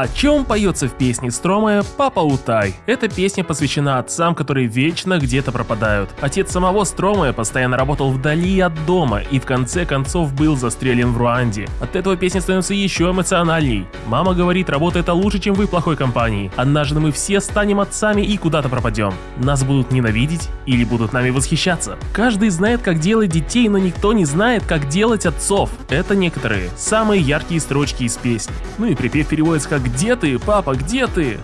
О чем поется в песне Стромая «Папа Утай»? Эта песня посвящена отцам, которые вечно где-то пропадают. Отец самого Стромая постоянно работал вдали от дома и в конце концов был застрелен в Руанде. От этого песня становится еще эмоциональней. Мама говорит, работа это лучше, чем вы в плохой компании. Однажды мы все станем отцами и куда-то пропадем. Нас будут ненавидеть или будут нами восхищаться. Каждый знает, как делать детей, но никто не знает, как делать отцов. Это некоторые самые яркие строчки из песни. Ну и припев переводится как «Где ты, папа, где ты?»